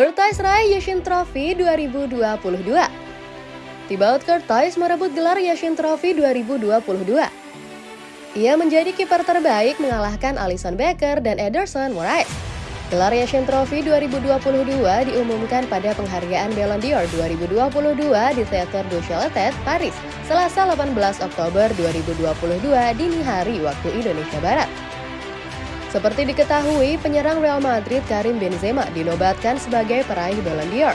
Curtis raih Yashin Trophy 2022 Thibaut Curtis merebut gelar Yashin Trophy 2022 Ia menjadi kiper terbaik mengalahkan Alison Becker dan Ederson Moraes. Gelar Yashin Trophy 2022 diumumkan pada penghargaan Ballon d'Or 2022 di Theatre du Châtelet, Paris, Selasa 18 Oktober 2022 dini hari waktu Indonesia Barat. Seperti diketahui, penyerang Real Madrid Karim Benzema dinobatkan sebagai peraih Ballon d'Or.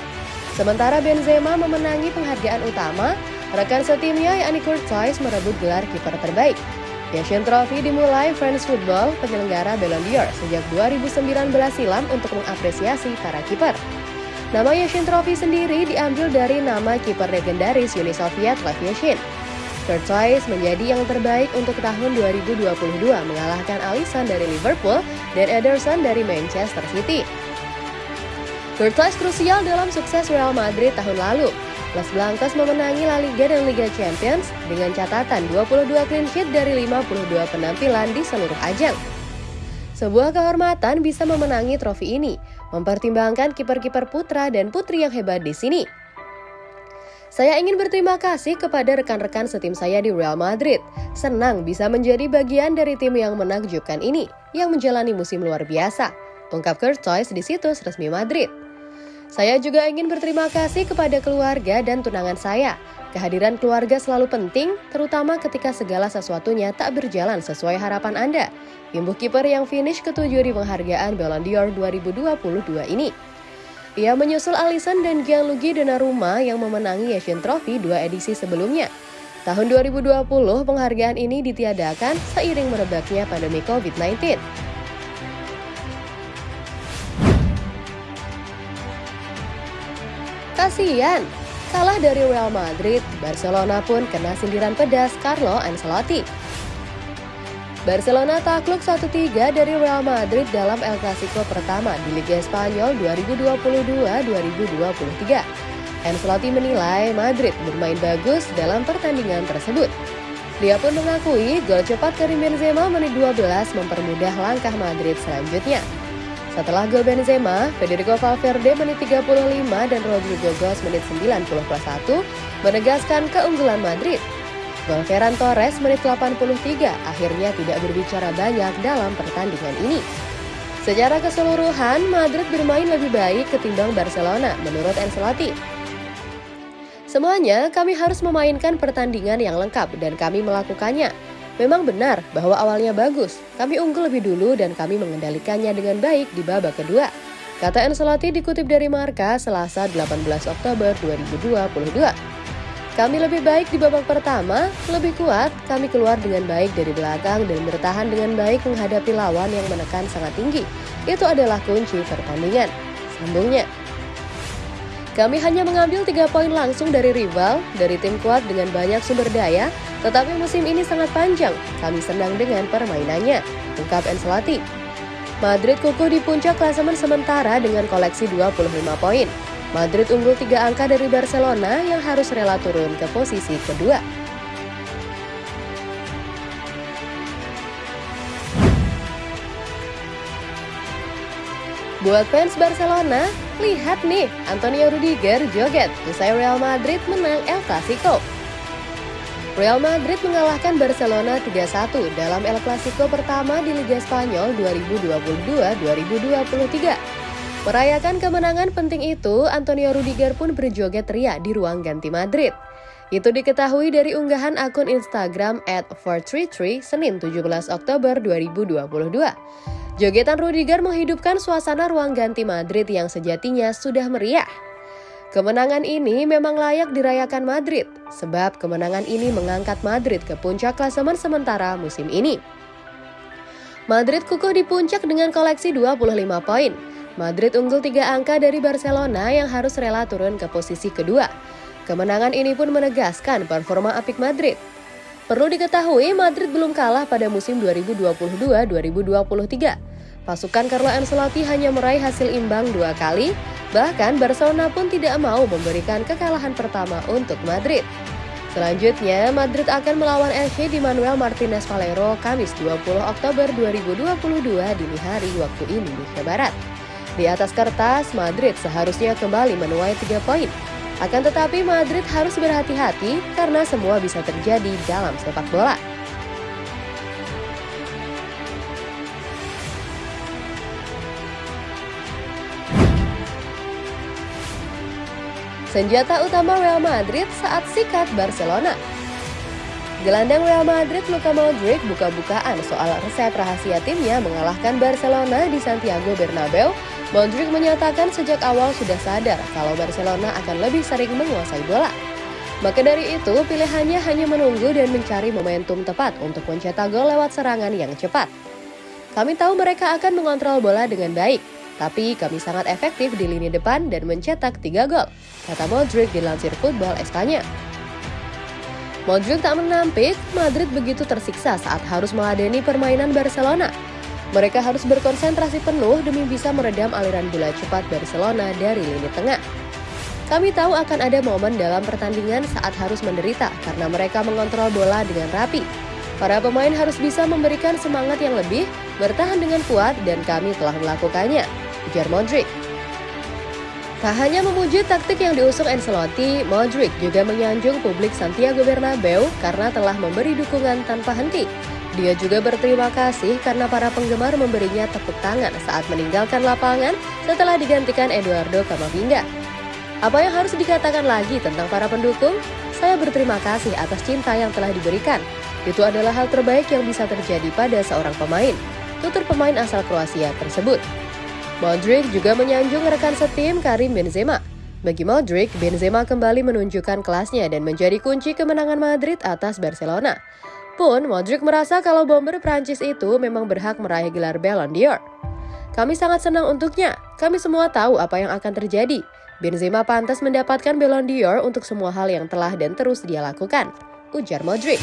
Sementara Benzema memenangi penghargaan utama, rekan setimnya yakni Courtois merebut gelar kiper terbaik. Asian Trophy dimulai France Football, penyelenggara Ballon d'Or sejak 2019 silam untuk mengapresiasi para kiper. Nama Yashin Trophy sendiri diambil dari nama kiper legendaris Uni Soviet Lev Yashin. Courtois menjadi yang terbaik untuk tahun 2022 mengalahkan Alisson dari Liverpool dan Ederson dari Manchester City. Courtois krusial dalam sukses Real Madrid tahun lalu, Las Blancas memenangi La Liga dan Liga Champions dengan catatan 22 clean sheet dari 52 penampilan di seluruh ajang. Sebuah kehormatan bisa memenangi trofi ini, mempertimbangkan kiper-kiper putra dan putri yang hebat di sini. Saya ingin berterima kasih kepada rekan-rekan setim saya di Real Madrid. Senang bisa menjadi bagian dari tim yang menakjubkan ini, yang menjalani musim luar biasa. Ungkap Courtois di situs resmi Madrid. Saya juga ingin berterima kasih kepada keluarga dan tunangan saya. Kehadiran keluarga selalu penting, terutama ketika segala sesuatunya tak berjalan sesuai harapan Anda. Imbuh kiper yang finish ketujuh di penghargaan Ballon d'Or 2022 ini. Ia menyusul Alisson dan Gianluigi Donnarumma yang memenangi Asian Trophy dua edisi sebelumnya. Tahun 2020, penghargaan ini ditiadakan seiring merebaknya pandemi COVID-19. Kasian, kalah dari Real Madrid, Barcelona pun kena sindiran pedas Carlo Ancelotti. Barcelona takluk 1-3 dari Real Madrid dalam El Clasico pertama di Liga Spanyol 2022-2023. Ancelotti menilai Madrid bermain bagus dalam pertandingan tersebut. Dia pun mengakui gol cepat Karim Benzema menit 12 mempermudah langkah Madrid selanjutnya. Setelah gol Benzema, Federico Valverde menit 35 dan Rodrigo Gos menit 90 plus 1 menegaskan keunggulan Madrid. Gol Ferran Torres menit 83 akhirnya tidak berbicara banyak dalam pertandingan ini. Secara keseluruhan, Madrid bermain lebih baik ketimbang Barcelona menurut Ancelotti. Semuanya kami harus memainkan pertandingan yang lengkap dan kami melakukannya. Memang benar bahwa awalnya bagus, kami unggul lebih dulu dan kami mengendalikannya dengan baik di babak kedua. Kata Ancelotti dikutip dari Marka Selasa 18 Oktober 2022. Kami lebih baik di babak pertama, lebih kuat, kami keluar dengan baik dari belakang dan bertahan dengan baik menghadapi lawan yang menekan sangat tinggi. Itu adalah kunci pertandingan. Sambungnya. Kami hanya mengambil tiga poin langsung dari rival, dari tim kuat dengan banyak sumber daya, tetapi musim ini sangat panjang, kami senang dengan permainannya, ungkap Ancelotti. Madrid kukuh di puncak klasemen sementara dengan koleksi 25 poin. Madrid unggul tiga angka dari Barcelona yang harus rela turun ke posisi kedua. Buat fans Barcelona, lihat nih, Antonio Rudiger joget usai Real Madrid menang El Clasico. Real Madrid mengalahkan Barcelona 3-1 dalam El Clasico pertama di Liga Spanyol 2022-2023. Merayakan kemenangan penting itu, Antonio Rudiger pun berjoget teriak di ruang ganti Madrid. Itu diketahui dari unggahan akun Instagram at 433 Senin 17 Oktober 2022. Jogetan Rudiger menghidupkan suasana ruang ganti Madrid yang sejatinya sudah meriah. Kemenangan ini memang layak dirayakan Madrid, sebab kemenangan ini mengangkat Madrid ke puncak klasemen sementara musim ini. Madrid kukuh di puncak dengan koleksi 25 poin. Madrid unggul tiga angka dari Barcelona yang harus rela turun ke posisi kedua. Kemenangan ini pun menegaskan performa apik Madrid. Perlu diketahui, Madrid belum kalah pada musim 2022-2023. Pasukan Carlo Ancelotti hanya meraih hasil imbang dua kali, bahkan Barcelona pun tidak mau memberikan kekalahan pertama untuk Madrid. Selanjutnya, Madrid akan melawan FC di Manuel Martinez Valero Kamis 20 Oktober 2022 dini hari waktu Indonesia Barat. Di atas kertas, Madrid seharusnya kembali menuai tiga poin. Akan tetapi Madrid harus berhati-hati karena semua bisa terjadi dalam sepak bola. Senjata utama Real Madrid saat sikat Barcelona. Gelandang Real Madrid Luka Modric buka-bukaan soal resep rahasia timnya mengalahkan Barcelona di Santiago Bernabeu. Modric menyatakan sejak awal sudah sadar kalau Barcelona akan lebih sering menguasai bola. Maka dari itu, pilihannya hanya menunggu dan mencari momentum tepat untuk mencetak gol lewat serangan yang cepat. Kami tahu mereka akan mengontrol bola dengan baik, tapi kami sangat efektif di lini depan dan mencetak 3 gol, kata Modric dilansir Football Espanya. Modric tak menampik, Madrid begitu tersiksa saat harus meladeni permainan Barcelona. Mereka harus berkonsentrasi penuh demi bisa meredam aliran bola cepat Barcelona dari lini tengah. Kami tahu akan ada momen dalam pertandingan saat harus menderita karena mereka mengontrol bola dengan rapi. Para pemain harus bisa memberikan semangat yang lebih, bertahan dengan kuat, dan kami telah melakukannya ujar Modric. Tak hanya memuji taktik yang diusung Ancelotti, Modric juga menyanjung publik Santiago Bernabeu karena telah memberi dukungan tanpa henti. Dia juga berterima kasih karena para penggemar memberinya tepuk tangan saat meninggalkan lapangan setelah digantikan Eduardo Camavinga. Apa yang harus dikatakan lagi tentang para pendukung? Saya berterima kasih atas cinta yang telah diberikan. Itu adalah hal terbaik yang bisa terjadi pada seorang pemain. Tutur pemain asal Kroasia tersebut. Modric juga menyanjung rekan setim Karim Benzema. Bagi Modric, Benzema kembali menunjukkan kelasnya dan menjadi kunci kemenangan Madrid atas Barcelona. Pun, Modric merasa kalau bomber Prancis itu memang berhak meraih gelar Ballon d'Or. Kami sangat senang untuknya. Kami semua tahu apa yang akan terjadi. Benzema pantas mendapatkan Ballon d'Or untuk semua hal yang telah dan terus dia lakukan. Ujar Modric.